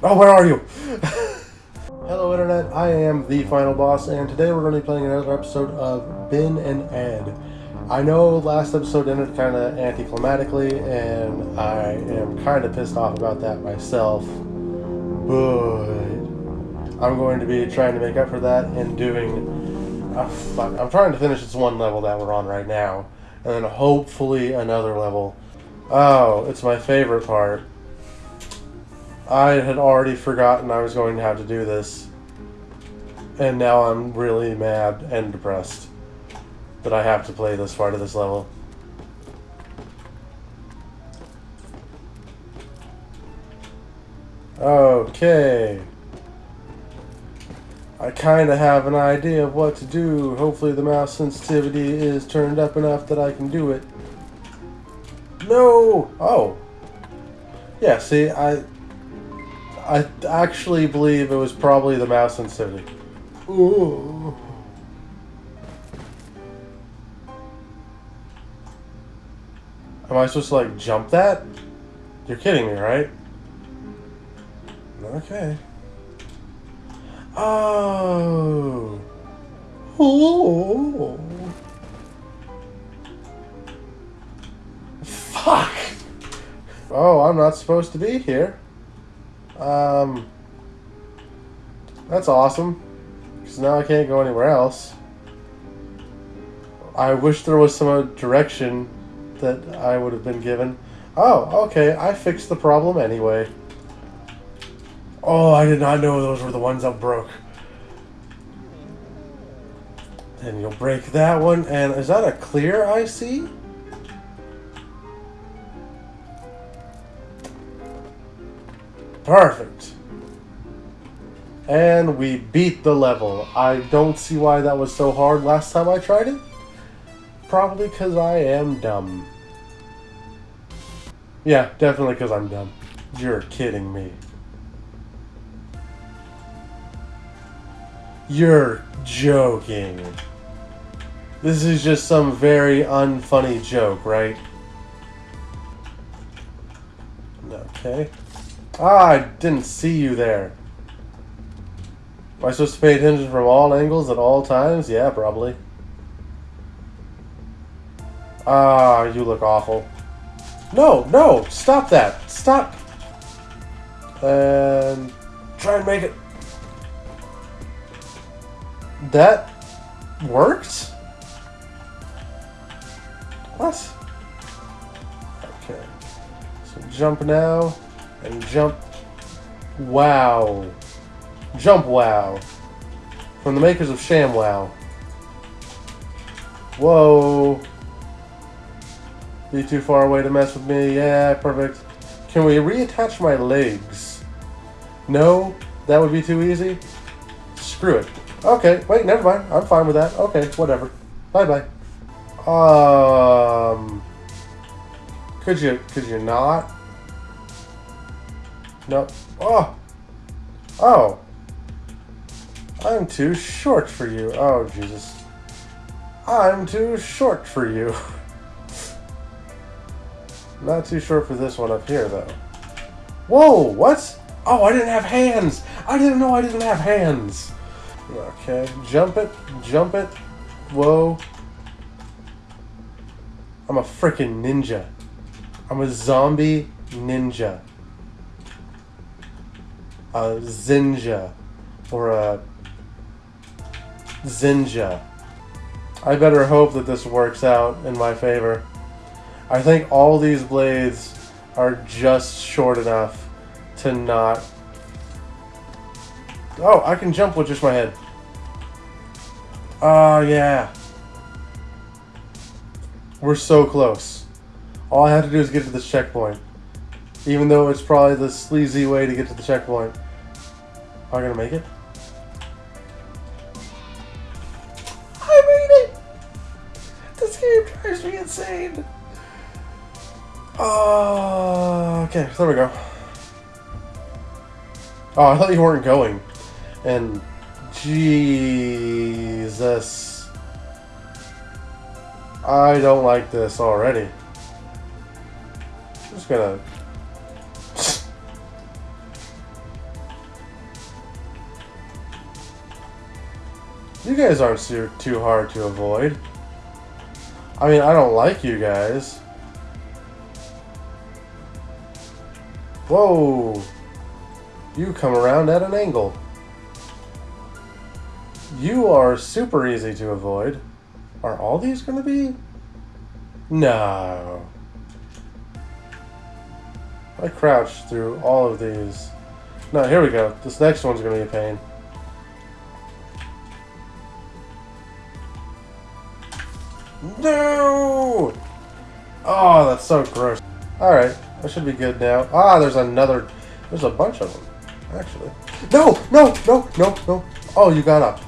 Oh, where are you? Hello, Internet. I am the final boss, and today we're going to be playing another episode of Ben and Ed. I know last episode ended kind of anticlimactically, and I am kind of pissed off about that myself. But I'm going to be trying to make up for that and doing. Oh. I'm trying to finish this one level that we're on right now, and then hopefully another level. Oh, it's my favorite part. I had already forgotten I was going to have to do this. And now I'm really mad and depressed that I have to play this part of this level. Okay. I kind of have an idea of what to do. Hopefully the mouse sensitivity is turned up enough that I can do it. No! Oh. Yeah, see, I... I actually believe it was probably the mouse sensitivity. Ooh. Am I supposed to, like, jump that? You're kidding me, right? Okay. Oh. Oh. Fuck. Oh, I'm not supposed to be here. Um. That's awesome. Because now I can't go anywhere else. I wish there was some direction that I would have been given. Oh, okay. I fixed the problem anyway. Oh, I did not know those were the ones that broke. Then you'll break that one. And is that a clear I see? Perfect. And we beat the level. I don't see why that was so hard last time I tried it. Probably because I am dumb. Yeah, definitely because I'm dumb. You're kidding me. You're joking. This is just some very unfunny joke, right? Okay. Ah, I didn't see you there. Am I supposed to pay attention from all angles at all times? Yeah, probably. Ah, you look awful. No, no, stop that. Stop. And try and make it. That worked? What? Okay. So jump now and jump. Wow. Jump Wow. From the makers of Sham Wow. Whoa. Be too far away to mess with me. Yeah, perfect. Can we reattach my legs? No? That would be too easy? Screw it. Okay, wait, never mind. I'm fine with that. Okay, whatever. Bye-bye. Um... Could you, could you not? No. Oh! Oh! I'm too short for you. Oh, Jesus. I'm too short for you. Not too short for this one up here, though. Whoa, what? Oh, I didn't have hands! I didn't know I didn't have hands! Okay, jump it, jump it. Whoa. I'm a freaking ninja. I'm a zombie ninja. A Zinja. Or a Zinja. I better hope that this works out in my favor. I think all these blades are just short enough to not... Oh, I can jump with just my head. Oh, yeah. We're so close. All I have to do is get to this checkpoint. Even though it's probably the sleazy way to get to the checkpoint. Am I gonna make it? I made it! This game drives me insane. Oh, okay, there we go. Oh, I thought you weren't going. And Jesus. I don't like this already. I'm just gonna... You guys aren't too hard to avoid. I mean, I don't like you guys. Whoa! You come around at an angle. You are super easy to avoid. Are all these going to be? No. I crouched through all of these. No, here we go. This next one's going to be a pain. No! Oh, that's so gross. Alright, I should be good now. Ah, there's another... There's a bunch of them, actually. No! No! No! No! No! Oh, you got up.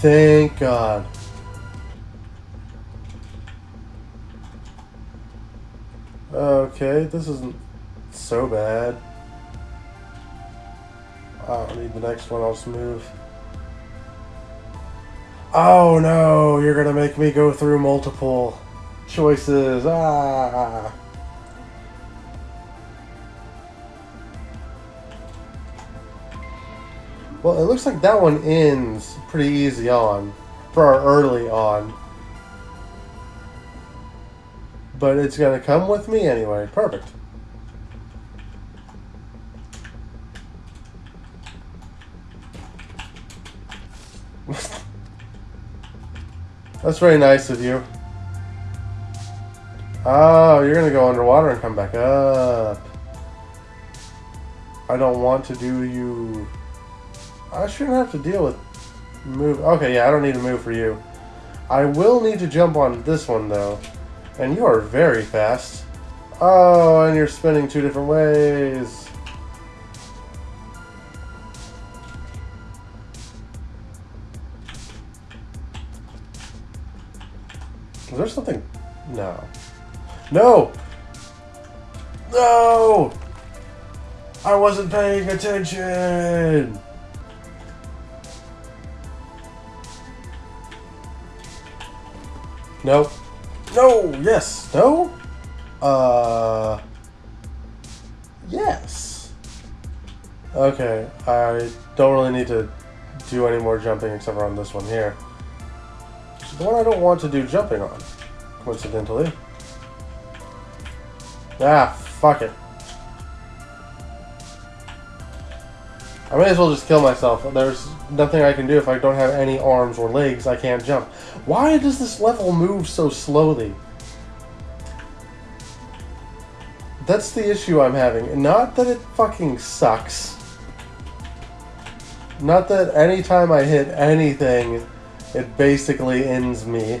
Thank God. Okay, this isn't so bad. I don't need the next one, I'll just move. Oh no, you're gonna make me go through multiple choices. Ah. Well, it looks like that one ends pretty easy on for our early on. But it's to come with me anyway. Perfect. That's very nice of you. Oh, you're to go underwater and come back up. I don't want to do you... I shouldn't have to deal with move. Okay, yeah, I don't need to move for you. I will need to jump on this one, though. And you are very fast. Oh, and you're spinning two different ways. Is there something? No. No! No! I wasn't paying attention! No. No! Yes! No? Uh... Yes. Okay, I don't really need to do any more jumping except for on this one here. The one I don't want to do jumping on, coincidentally. Ah, fuck it. I may as well just kill myself. There's nothing I can do if I don't have any arms or legs. I can't jump. Why does this level move so slowly? That's the issue I'm having. Not that it fucking sucks. Not that anytime I hit anything, it basically ends me.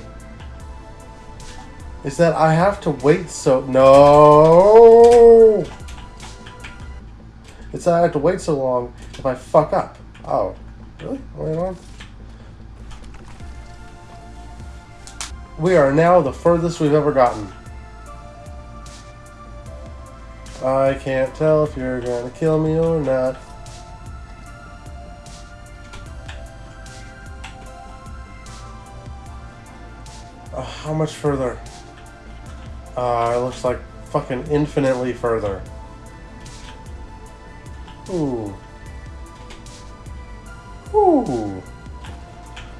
Is that I have to wait so... No! It's that I have to wait so long if I fuck up. Oh, really? Wait on. We are now the furthest we've ever gotten. I can't tell if you're gonna kill me or not. How much further? Uh, it looks like fucking infinitely further. Ooh. Ooh.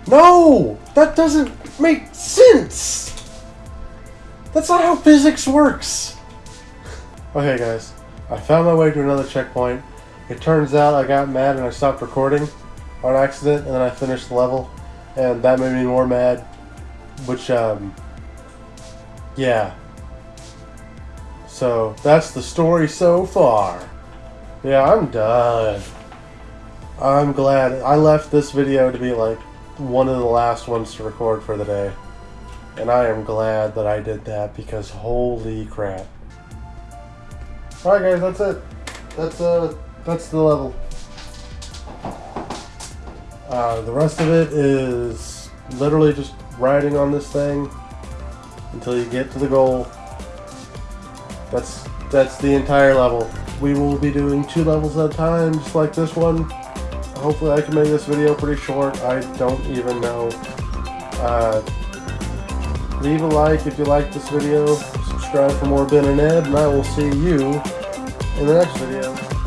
No! That doesn't make sense! That's not how physics works! Okay guys, I found my way to another checkpoint. It turns out I got mad and I stopped recording on accident and then I finished the level and that made me more mad. Which, um, yeah. So, that's the story so far. Yeah, I'm done. I'm glad. I left this video to be like one of the last ones to record for the day. And I am glad that I did that because holy crap. Alright guys, that's it. That's uh that's the level. Uh, the rest of it is literally just riding on this thing until you get to the goal. That's that's the entire level. We will be doing two levels at a time, just like this one. Hopefully I can make this video pretty short. I don't even know. Uh, leave a like if you like this video. Subscribe for more Ben and Ed, and I will see you in the next video.